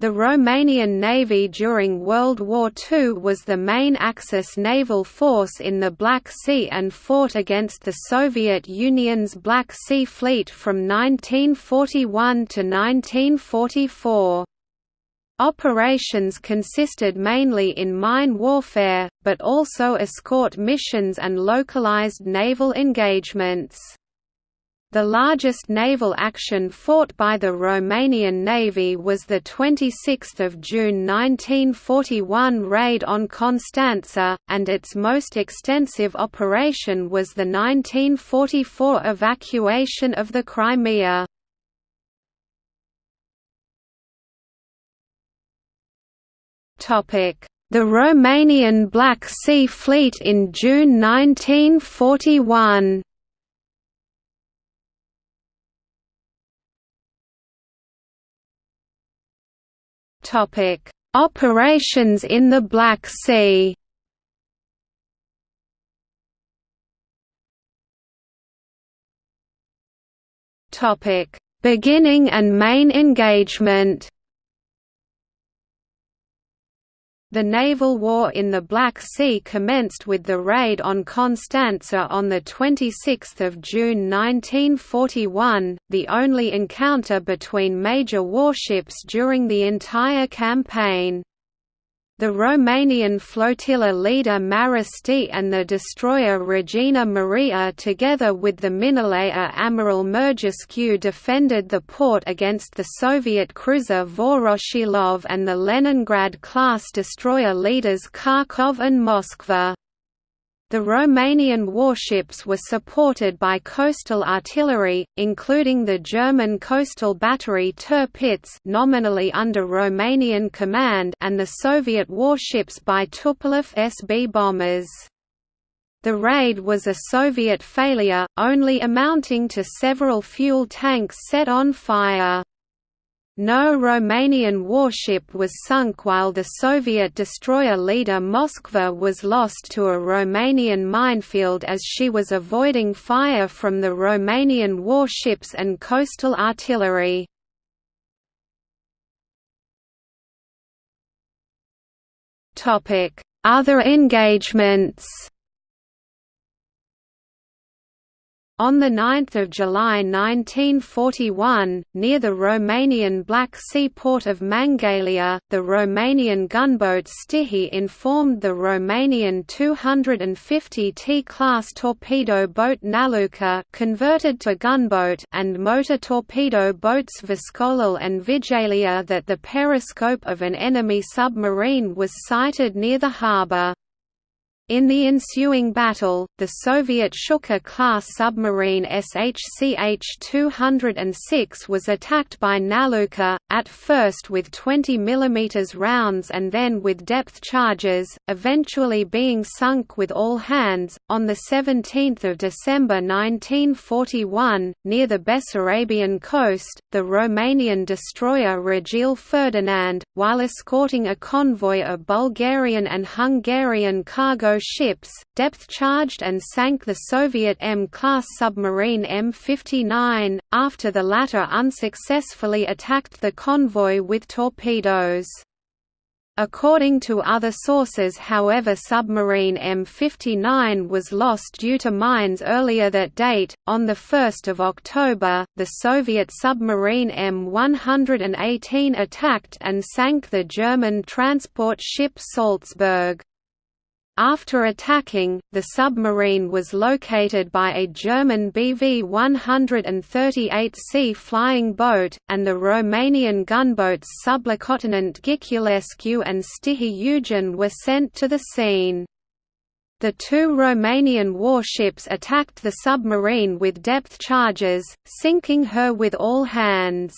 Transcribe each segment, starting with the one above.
The Romanian Navy during World War II was the main Axis naval force in the Black Sea and fought against the Soviet Union's Black Sea Fleet from 1941 to 1944. Operations consisted mainly in mine warfare, but also escort missions and localized naval engagements. The largest naval action fought by the Romanian Navy was the 26 June 1941 raid on Constanța, and its most extensive operation was the 1944 evacuation of the Crimea. The Romanian Black Sea Fleet in June 1941 Topic: Operations in the Black Sea. Topic: Beginning and main engagement. The naval war in the Black Sea commenced with the raid on Constanța on 26 June 1941, the only encounter between major warships during the entire campaign. The Romanian flotilla leader Marești and the destroyer Regina Maria together with the minelayer Amiral Murgescu defended the port against the Soviet cruiser Voroshilov and the Leningrad-class destroyer leaders Kharkov and Moskva. The Romanian warships were supported by coastal artillery, including the German coastal battery Tirpitz nominally under Romanian command and the Soviet warships by Tupolev SB bombers. The raid was a Soviet failure, only amounting to several fuel tanks set on fire. No Romanian warship was sunk while the Soviet destroyer leader Moskva was lost to a Romanian minefield as she was avoiding fire from the Romanian warships and coastal artillery. Other engagements On 9 July 1941, near the Romanian Black Sea port of Mangalia, the Romanian gunboat Stihi informed the Romanian 250 T-class torpedo boat Naluca converted to gunboat and motor torpedo boats Viscolul and Vijelia that the periscope of an enemy submarine was sighted near the harbour. In the ensuing battle, the Soviet Shchuka-class submarine SHCH-206 was attacked by Naluca, at first with 20 mm rounds and then with depth charges, eventually being sunk with all hands. On 17 December 1941, near the Bessarabian coast, the Romanian destroyer Regele Ferdinand, while escorting a convoy of Bulgarian and Hungarian cargo ships, depth-charged and sank the Soviet M-class submarine M59, after the latter unsuccessfully attacked the convoy with torpedoes. According to other sources however submarine M59 was lost due to mines earlier that date. On 1 October, the Soviet submarine M118 attacked and sank the German transport ship Salzburg. After attacking, the submarine was located by a German BV-138C flying boat, and the Romanian gunboats Sublieutenant Ghiculescu and Stihi Eugen were sent to the scene. The two Romanian warships attacked the submarine with depth charges, sinking her with all hands.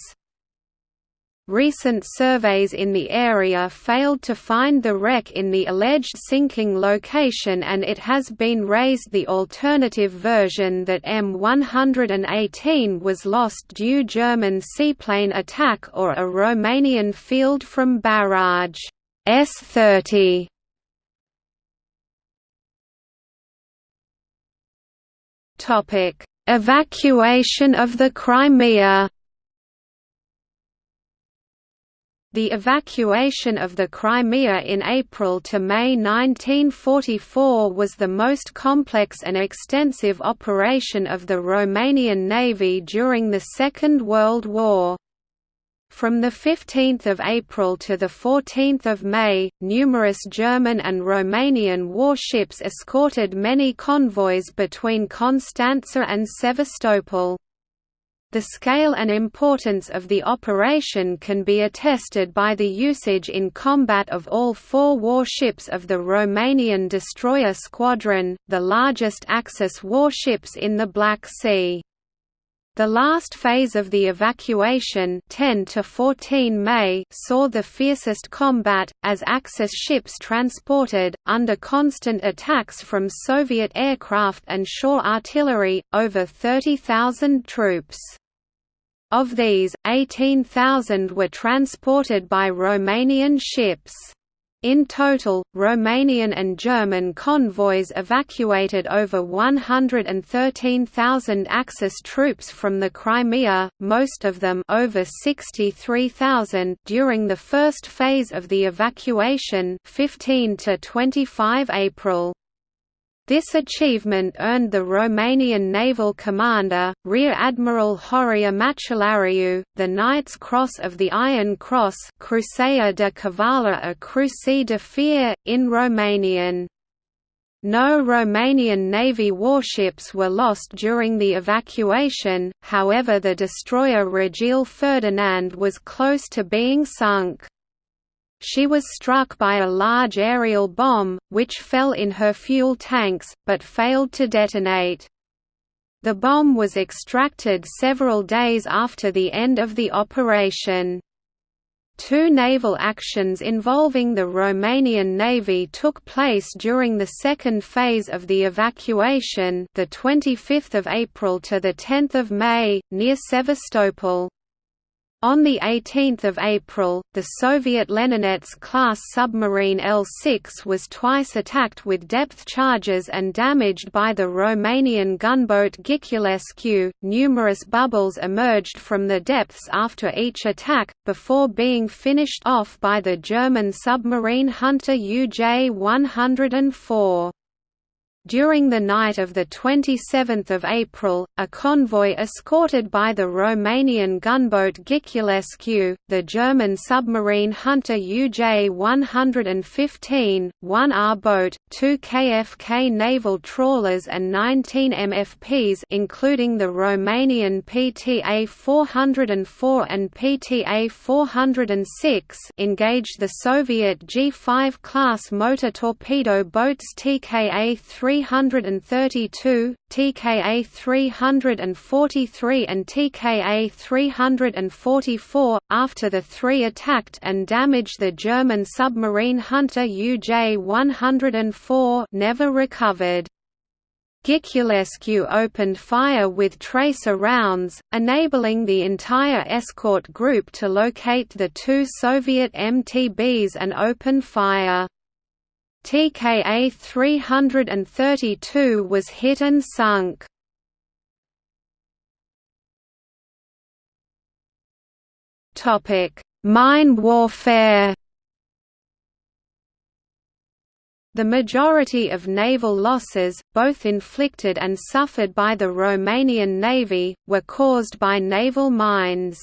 Recent surveys in the area failed to find the wreck in the alleged sinking location and it has been raised the alternative version that M118 was lost due German seaplane attack or a Romanian field from barrage S30. Evacuation of the Crimea The evacuation of the Crimea in April to May 1944 was the most complex and extensive operation of the Romanian Navy during the Second World War. From 15 April to 14 May, numerous German and Romanian warships escorted many convoys between Constanța and Sevastopol. The scale and importance of the operation can be attested by the usage in combat of all four warships of the Romanian destroyer squadron, the largest Axis warships in the Black Sea. The last phase of the evacuation 10 to 14 May saw the fiercest combat, as Axis ships transported, under constant attacks from Soviet aircraft and shore artillery, over 30,000 troops. Of these, 18,000 were transported by Romanian ships. In total, Romanian and German convoys evacuated over 113,000 Axis troops from the Crimea, most of them over 63,000 during the first phase of the evacuation 15 to 25 April. This achievement earned the Romanian naval commander, Rear Admiral Horia Macellariu, the Knight's Cross of the Iron Cross Cruceia de Cavală a Crucii de Fier, in Romanian. No Romanian Navy warships were lost during the evacuation, however the destroyer Regele Ferdinand was close to being sunk. She was struck by a large aerial bomb, which fell in her fuel tanks, but failed to detonate. The bomb was extracted several days after the end of the operation. Two naval actions involving the Romanian Navy took place during the second phase of the evacuation, the 25th of April to the 10th of May, near Sevastopol. On 18 April, the Soviet Leninets-class submarine L-6 was twice attacked with depth charges and damaged by the Romanian gunboat Ghiculescu. Numerous bubbles emerged from the depths after each attack, before being finished off by the German submarine Hunter UJ-104. During the night of 27 April, a convoy escorted by the Romanian gunboat Ghiculescu, the German submarine Hunter UJ-115, one R-boat, two KFK naval trawlers and 19 MFPs including the Romanian PTA-404 and PTA-406 engaged the Soviet G-5 class motor torpedo boats TKA-3 332, TKA 343 and TKA 344, after the three attacked and damaged the German submarine Hunter UJ-104 never recovered. Ghiculescu opened fire with tracer rounds, enabling the entire escort group to locate the two Soviet MTBs and open fire. TKA 332 was hit and sunk. Topic: Mine warfare. The majority of naval losses, both inflicted and suffered by the Romanian Navy, were caused by naval mines.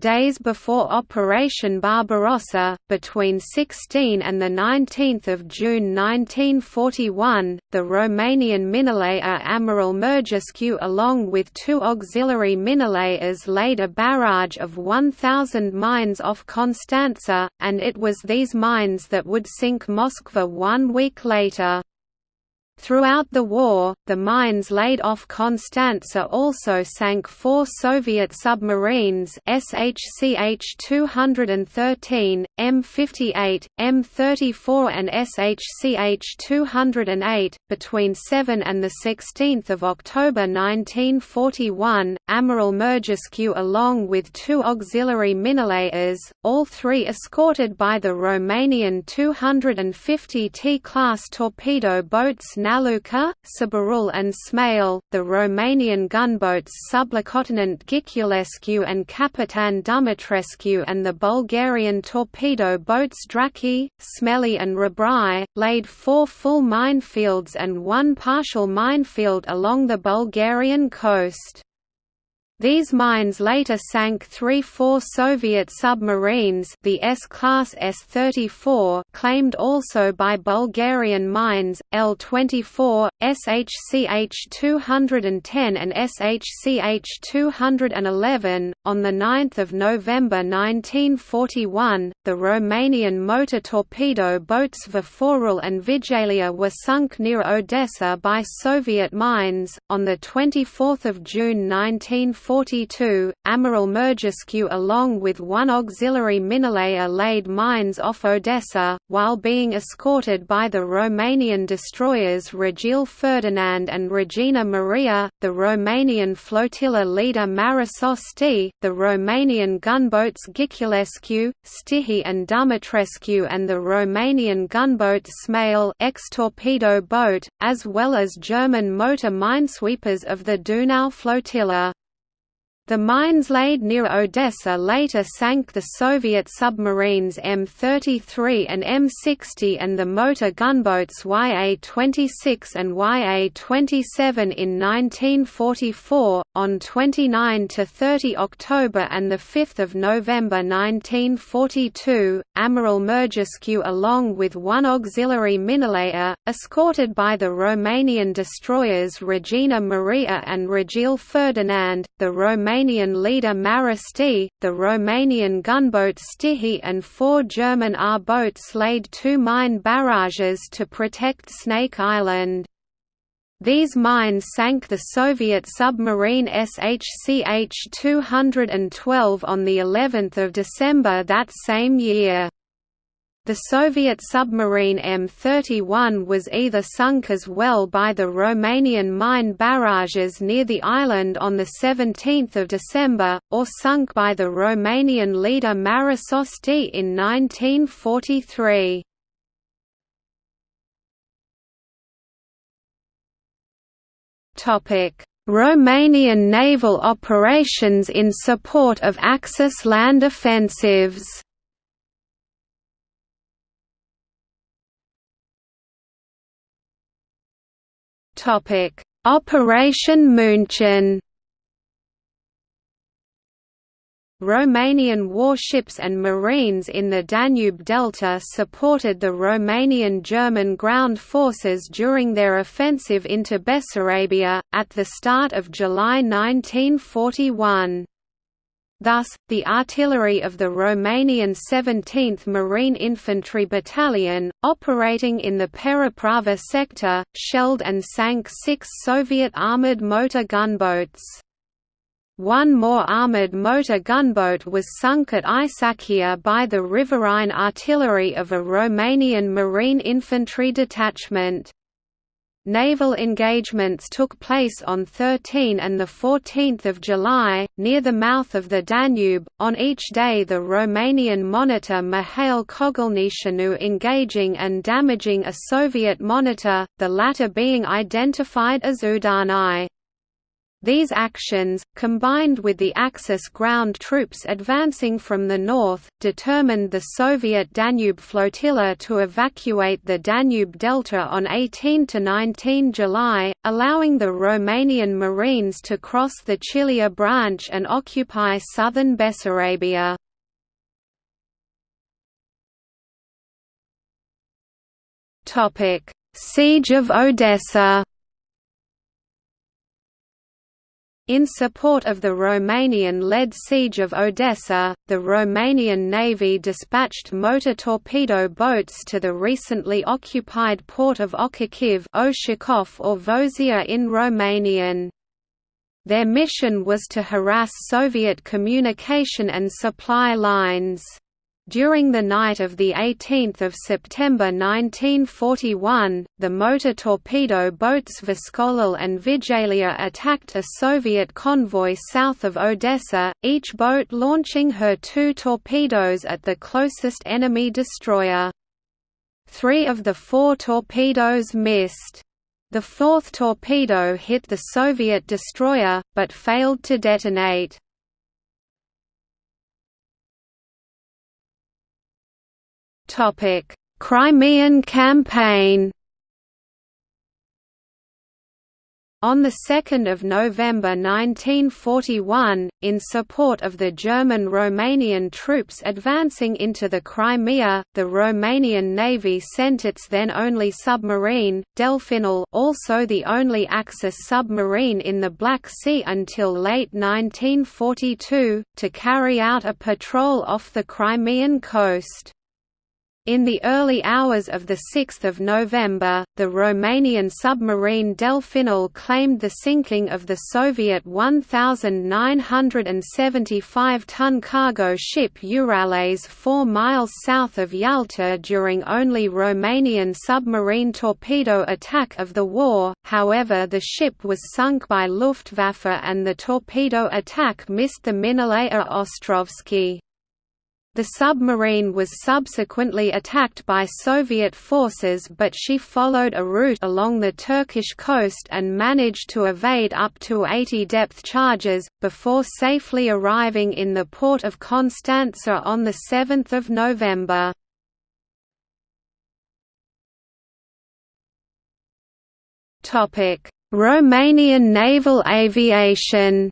Days before Operation Barbarossa, between 16 and 19 June 1941, the Romanian minelayer Amiral Murgescu along with two auxiliary minelayers laid a barrage of 1,000 mines off Constanza, and it was these mines that would sink Moskva one week later. Throughout the war, the mines laid off Constanza also sank four Soviet submarines SHCH-213, M58, M34 and SHCH-208. Between 7 and 16 October 1941, Amiral Murgescu along with two auxiliary minelayers, all three escorted by the Romanian 250 T-class torpedo boats Naluca, Sborul and Smeul, the Romanian gunboats Sublieutenant Ghiculescu and Capitan Dumitrescu and the Bulgarian torpedo boats Drazki, Smeli and Hrabri, laid four full minefields and one partial minefield along the Bulgarian coast. These mines later sank three four Soviet submarines the S-class S-34 claimed also by Bulgarian mines, L-24, SHCH-210 and SHCH-211. On 9 November 1941, the Romanian motor torpedo boats Viforul and Vijelia were sunk near Odessa by Soviet mines. On 24 June 1941, 1942, Amiral Murgescu along with one auxiliary minelayer laid mines off Odessa, while being escorted by the Romanian destroyers Regele Ferdinand and Regina Maria, the Romanian flotilla leader Mărășești, the Romanian gunboats Ghiculescu, Stihi and Dumitrescu and the Romanian gunboat Smeul ex-torpedo boat, as well as German motor minesweepers of the Donau flotilla. The mines laid near Odessa later sank the Soviet submarines M-33 and M-60 and the motor gunboats YA-26 and YA-27 in 1944. On 29 to 30 October and 5 November 1942, Amiral Murgescu along with one auxiliary minelayer, escorted by the Romanian destroyers Regina Maria and Regele Ferdinand, the Romanian Romanian leader Mărăști, the Romanian gunboat Stihi and four German R-boats laid two mine barrages to protect Snake Island. These mines sank the Soviet submarine SHCH-212 on the 11th of December that same year. The Soviet submarine M31 was either sunk as well by the Romanian mine barrages near the island on 17 December, or sunk by the Romanian leader Mărășești in 1943. Romanian naval operations in support of Axis land offensives Operation München Romanian warships and marines in the Danube Delta supported the Romanian-German ground forces during their offensive into Bessarabia, at the start of July 1941. Thus, the artillery of the Romanian 17th Marine Infantry Battalion, operating in the Periprava sector, shelled and sank six Soviet armoured motor gunboats. One more armoured motor gunboat was sunk at Isakia by the riverine artillery of a Romanian Marine Infantry detachment. Naval engagements took place on 13 and 14 July, near the mouth of the Danube, on each day the Romanian monitor Mihail Kogălniceanu engaging and damaging a Soviet monitor, the latter being identified as Udarnyi. These actions, combined with the Axis ground troops advancing from the north, determined the Soviet Danube flotilla to evacuate the Danube Delta on 18–19 July, allowing the Romanian Marines to cross the Chilia branch and occupy southern Bessarabia. Siege of Odessa In support of the Romanian-led siege of Odessa, the Romanian Navy dispatched motor torpedo boats to the recently occupied port of Ochakiv or Vozia in Romanian. Their mission was to harass Soviet communication and supply lines. During the night of 18 September 1941, the motor torpedo boats Viscolul and Vijelia attacked a Soviet convoy south of Odessa, each boat launching her two torpedoes at the closest enemy destroyer. Three of the four torpedoes missed. The fourth torpedo hit the Soviet destroyer, but failed to detonate. Crimean campaign On 2 November 1941, in support of the German-Romanian troops advancing into the Crimea, the Romanian Navy sent its then only submarine, Delfinul also the only Axis submarine in the Black Sea until late 1942, to carry out a patrol off the Crimean coast. In the early hours of 6 November, the Romanian submarine Delfinul claimed the sinking of the Soviet 1,975-ton cargo ship Urales 4 miles south of Yalta during only Romanian submarine torpedo attack of the war, however the ship was sunk by Luftwaffe and the torpedo attack missed the Minalaya Ostrovsky. The submarine was subsequently attacked by Soviet forces but she followed a route along the Turkish coast and managed to evade up to 80 depth charges, before safely arriving in the port of Constanța on 7 November. Romanian naval aviation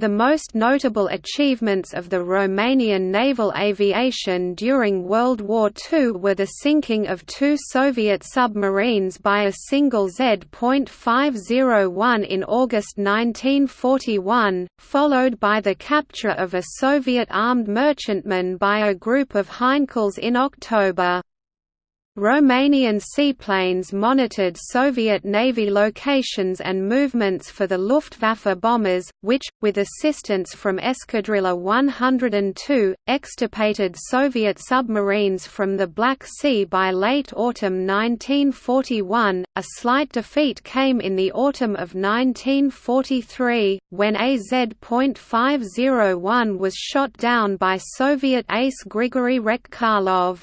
The most notable achievements of the Romanian naval aviation during World War II were the sinking of two Soviet submarines by a single Z.501 in August 1941, followed by the capture of a Soviet armed merchantman by a group of Heinkels in October. Romanian seaplanes monitored Soviet Navy locations and movements for the Luftwaffe bombers, which, with assistance from Escadrilla 102, extirpated Soviet submarines from the Black Sea by late autumn 1941. A slight defeat came in the autumn of 1943, when AZ.501 was shot down by Soviet ace Grigory Rechkalov.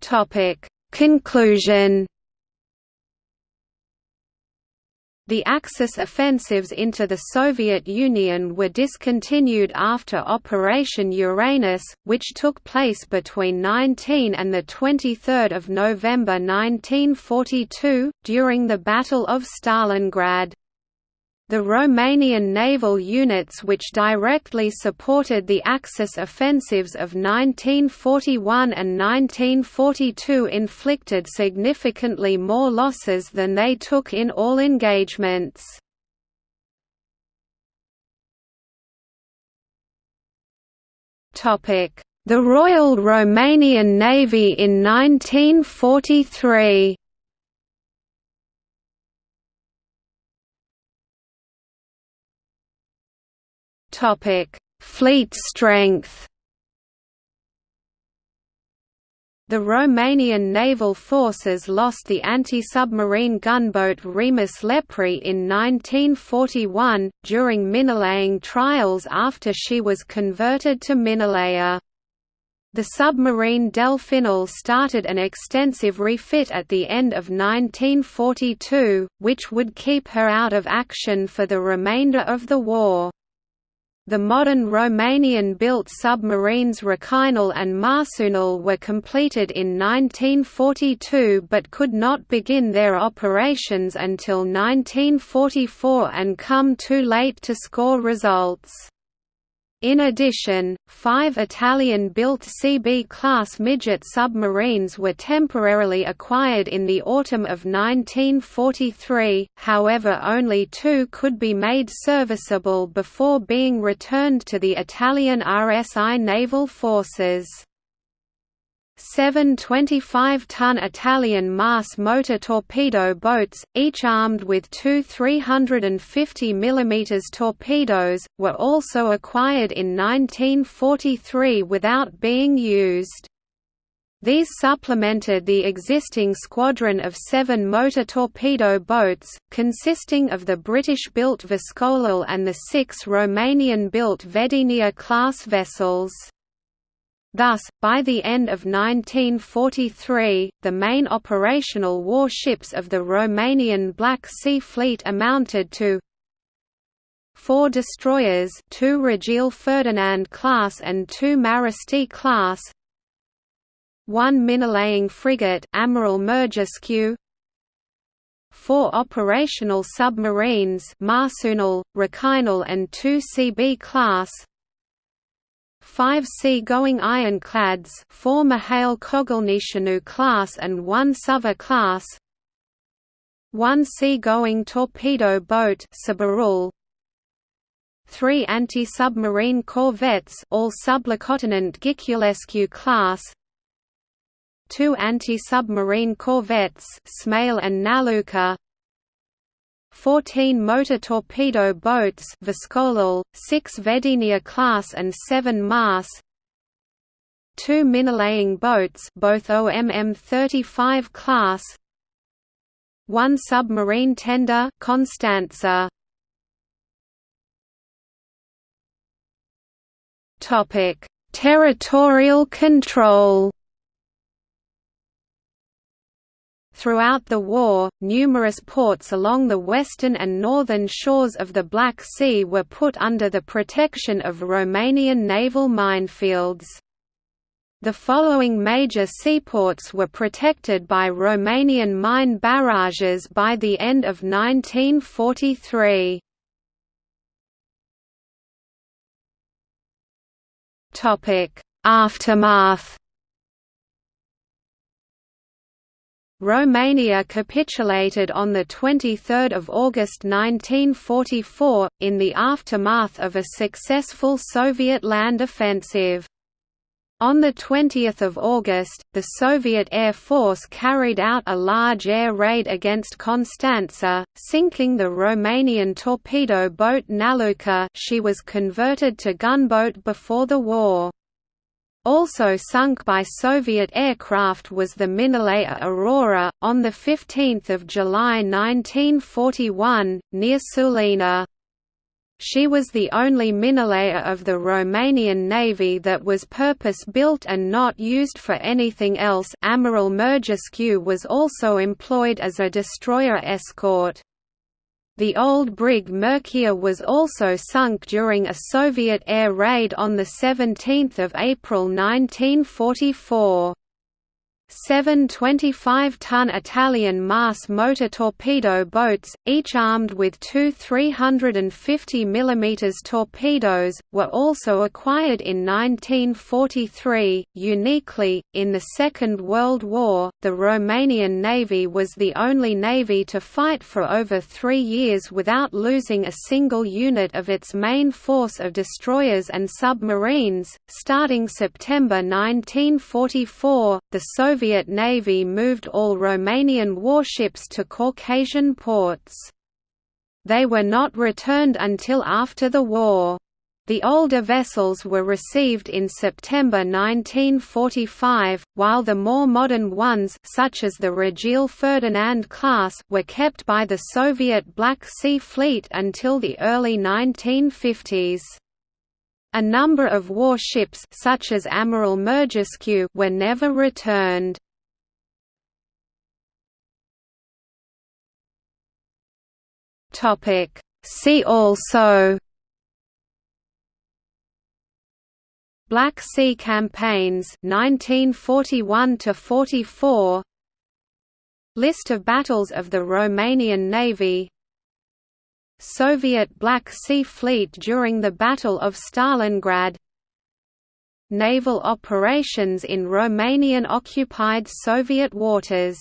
Topic: Conclusion. The Axis offensives into the Soviet Union were discontinued after Operation Uranus, which took place between 19 and 23 November 1942, during the Battle of Stalingrad. The Romanian naval units which directly supported the Axis offensives of 1941 and 1942 inflicted significantly more losses than they took in all engagements. The Royal Romanian Navy in 1943 Topic: Fleet strength. The Romanian naval forces lost the anti-submarine gunboat Remus Lepri in 1941, during minelaying trials after she was converted to minelayer. The submarine Delfinul started an extensive refit at the end of 1942, which would keep her out of action for the remainder of the war. The modern Romanian-built submarines Răcăinel and Marsuinul were completed in 1942 but could not begin their operations until 1944 and come too late to score results. In addition, five Italian-built CB-class midget submarines were temporarily acquired in the autumn of 1943, however only two could be made serviceable before being returned to the Italian RSI naval forces. Seven 25-ton Italian MAS motor torpedo boats, each armed with two 350 mm torpedoes, were also acquired in 1943 without being used. These supplemented the existing squadron of seven motor torpedo boats, consisting of the British-built Viscolul and the six Romanian-built Vedenia-class vessels. Thus, by the end of 1943, the main operational warships of the Romanian Black Sea Fleet amounted to four destroyers two Regele Ferdinand class and two Mărăști class one minelaying frigate Amiral Murgescu four operational submarines Marsuinul, Răcăinel and two CB class five sea-going ironclads four Mihail Kogălniceanu class and one Sava class. one sea-going torpedo boat Sborul, three anti-submarine corvettes all Sublieutenant Ghiculescu class. two anti-submarine corvettes Smeul and Naluca 14 motor torpedo boats Viscolul, 6 Vedenia class and 7 Mars. Two minelaying boats both OMM-35 class. One submarine tender Constanța Topic: Territorial control. Throughout the war, numerous ports along the western and northern shores of the Black Sea were put under the protection of Romanian naval minefields. The following major seaports were protected by Romanian mine barrages by the end of 1943. Topic: Aftermath. Romania capitulated on 23 August 1944, in the aftermath of a successful Soviet land offensive. On 20 August, the Soviet Air Force carried out a large air raid against Constanța, sinking the Romanian torpedo boat Naluca she was converted to gunboat before the war. Also sunk by Soviet aircraft was the Minelayer Aurora, on 15 July 1941, near Sulina. She was the only minelayer of the Romanian Navy that was purpose-built and not used for anything else Amiral Murgescu was also employed as a destroyer escort. The old brig Mircea was also sunk during a Soviet air raid on 17 April 1944. Seven 25-ton Italian MAS motor torpedo boats, each armed with two 350 mm torpedoes, were also acquired in 1943. Uniquely, in the Second World War, the Romanian Navy was the only navy to fight for over three years without losing a single unit of its main force of destroyers and submarines. Starting September 1944, the Soviet Soviet Navy moved all Romanian warships to Caucasian ports. They were not returned until after the war. The older vessels were received in September 1945, while the more modern ones such as the Regele Ferdinand class were kept by the Soviet Black Sea Fleet until the early 1950s. A number of warships such as Amiral Murgescu were never returned. Topic See also Black Sea campaigns 1941 to 44 List of battles of the Romanian Navy Soviet Black Sea Fleet during the Battle of Stalingrad. Naval operations in Romanian-occupied Soviet waters